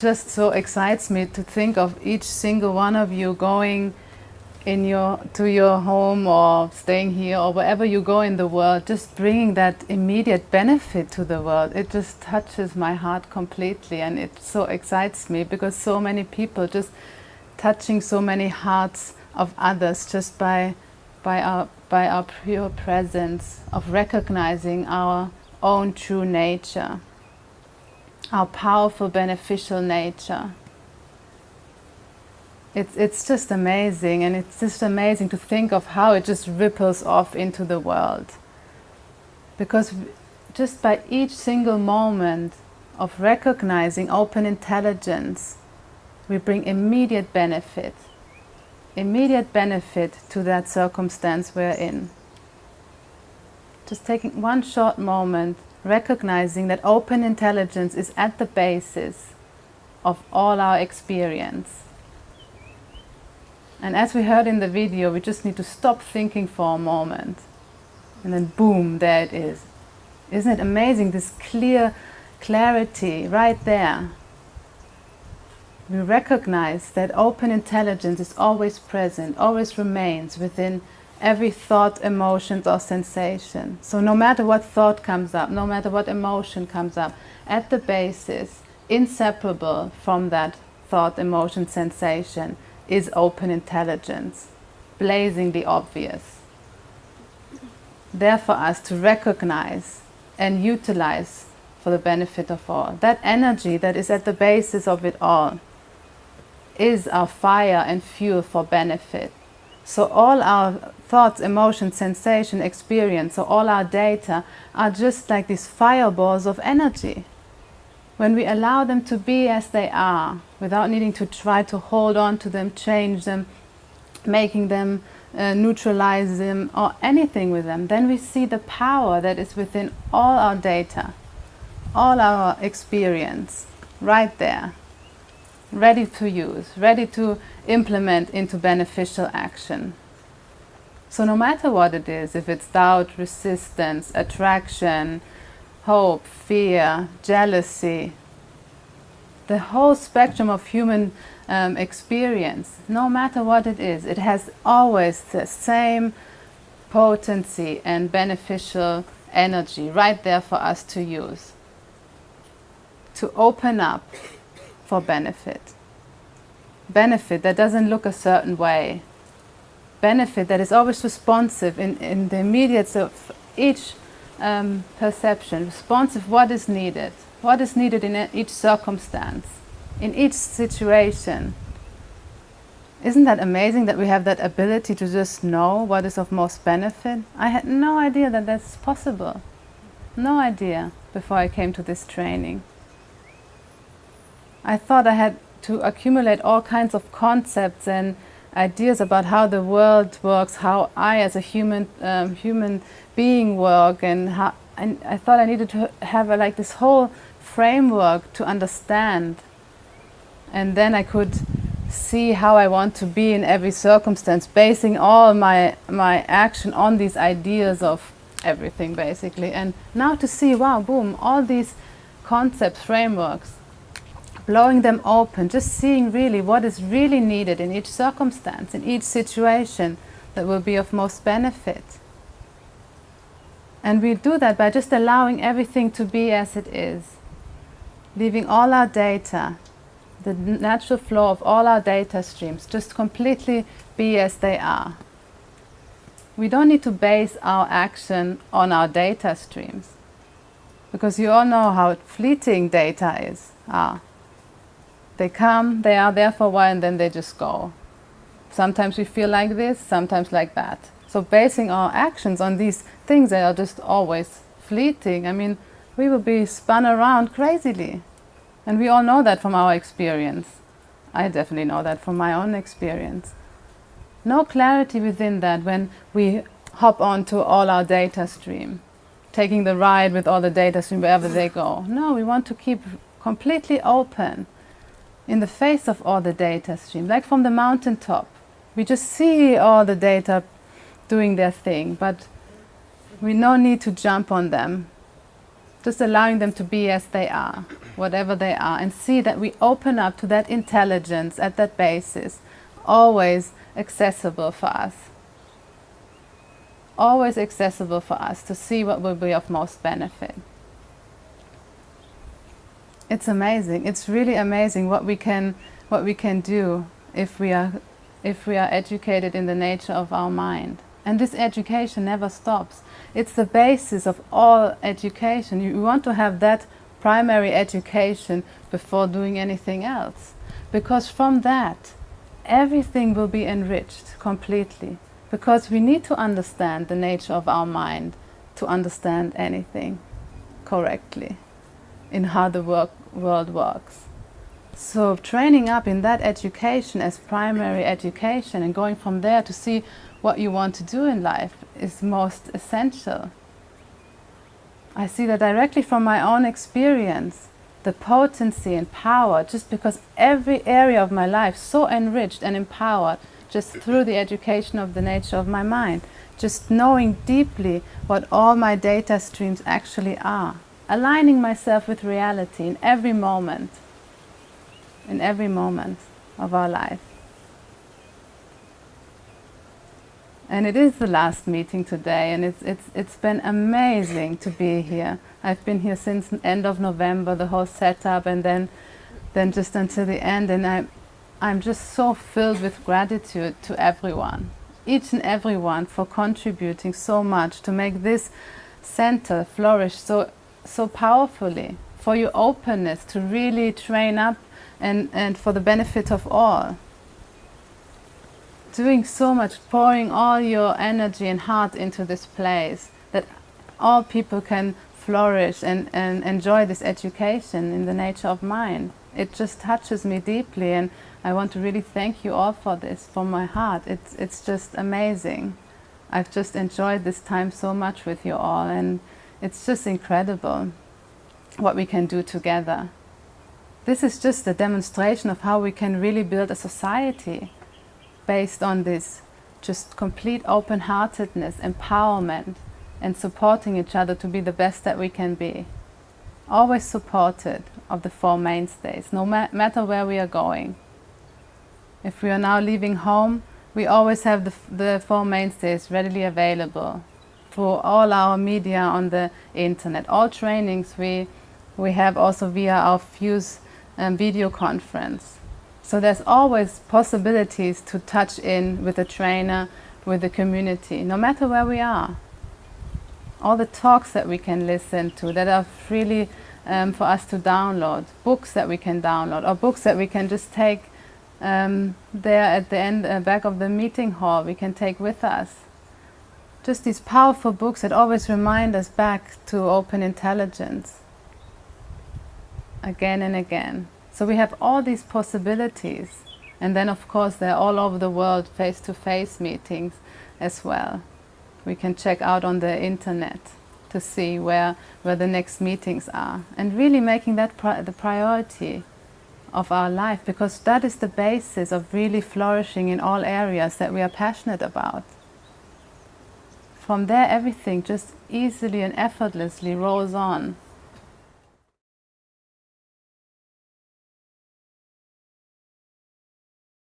just so excites me to think of each single one of you going in your to your home or staying here or wherever you go in the world just bringing that immediate benefit to the world. It just touches my heart completely and it so excites me because so many people just touching so many hearts of others just by by our by our pure presence of recognizing our own true nature our powerful beneficial nature. It's, it's just amazing and it's just amazing to think of how it just ripples off into the world. Because just by each single moment of recognizing open intelligence, we bring immediate benefit, immediate benefit to that circumstance we're in. Just taking one short moment recognizing that open intelligence is at the basis of all our experience. And as we heard in the video, we just need to stop thinking for a moment. And then boom, there it is. Isn't it amazing, this clear clarity right there? We recognize that open intelligence is always present, always remains within every thought, emotion or sensation. So no matter what thought comes up, no matter what emotion comes up, at the basis, inseparable from that thought, emotion, sensation is open intelligence, blazingly obvious. There for us to recognize and utilize for the benefit of all. That energy that is at the basis of it all is our fire and fuel for benefit. So all our thoughts, emotions, sensation, experience, so all our data are just like these fireballs of energy. When we allow them to be as they are, without needing to try to hold on to them, change them, making them, uh, neutralize them, or anything with them, then we see the power that is within all our data, all our experience, right there ready to use, ready to implement into beneficial action. So no matter what it is, if it's doubt, resistance, attraction, hope, fear, jealousy, the whole spectrum of human um, experience, no matter what it is, it has always the same potency and beneficial energy right there for us to use. To open up for benefit. Benefit that doesn't look a certain way. Benefit that is always responsive in, in the immediate of each um, perception, responsive what is needed, what is needed in each circumstance, in each situation. Isn't that amazing that we have that ability to just know what is of most benefit? I had no idea that that's possible. No idea before I came to this training. I thought I had to accumulate all kinds of concepts and ideas about how the world works, how I as a human um, human being work, and how and I thought I needed to have a, like this whole framework to understand, and then I could see how I want to be in every circumstance, basing all my my action on these ideas of everything basically. And now to see, wow, boom, all these concepts, frameworks blowing them open, just seeing really what is really needed in each circumstance, in each situation that will be of most benefit. And we do that by just allowing everything to be as it is, leaving all our data, the natural flow of all our data streams, just completely be as they are. We don't need to base our action on our data streams, because you all know how fleeting data is. Ah, they come, they are there for a while, and then they just go. Sometimes we feel like this, sometimes like that. So basing our actions on these things that are just always fleeting, I mean, we will be spun around crazily. And we all know that from our experience. I definitely know that from my own experience. No clarity within that when we hop onto all our data stream, taking the ride with all the data stream wherever they go. No, we want to keep completely open in the face of all the data stream, like from the mountaintop. We just see all the data doing their thing, but we no need to jump on them. just allowing them to be as they are, whatever they are, and see that we open up to that intelligence at that basis, always accessible for us. Always accessible for us to see what will be of most benefit. It's amazing. It's really amazing what we can what we can do if we are if we are educated in the nature of our mind. And this education never stops. It's the basis of all education. You want to have that primary education before doing anything else. Because from that, everything will be enriched completely. Because we need to understand the nature of our mind to understand anything correctly in how the work, world works. So training up in that education as primary education and going from there to see what you want to do in life is most essential. I see that directly from my own experience, the potency and power, just because every area of my life so enriched and empowered just through the education of the nature of my mind, just knowing deeply what all my data streams actually are, aligning myself with reality in every moment, in every moment of our life. And it is the last meeting today, and it's, it's, it's been amazing to be here. I've been here since end of November, the whole setup, and then, then just until the end. And I'm, I'm just so filled with gratitude to everyone, each and everyone for contributing so much to make this center flourish so, so powerfully, for your openness to really train up and, and for the benefit of all doing so much, pouring all your energy and heart into this place, that all people can flourish and, and enjoy this education in the nature of mind. It just touches me deeply and I want to really thank you all for this from my heart. It's, it's just amazing. I've just enjoyed this time so much with you all and it's just incredible what we can do together. This is just a demonstration of how we can really build a society based on this just complete open-heartedness, empowerment, and supporting each other to be the best that we can be. Always supported of the Four Mainstays, no ma matter where we are going. If we are now leaving home, we always have the, the Four Mainstays readily available for all our media on the internet. All trainings we, we have also via our Fuse um, video conference. So there's always possibilities to touch in with the trainer, with the community, no matter where we are. All the talks that we can listen to that are freely um, for us to download, books that we can download, or books that we can just take um, there at the end, uh, back of the meeting hall, we can take with us. Just these powerful books that always remind us back to open intelligence, again and again. So we have all these possibilities. And then of course they're all over the world face-to-face -face meetings as well. We can check out on the internet to see where, where the next meetings are. And really making that pri the priority of our life because that is the basis of really flourishing in all areas that we are passionate about. From there everything just easily and effortlessly rolls on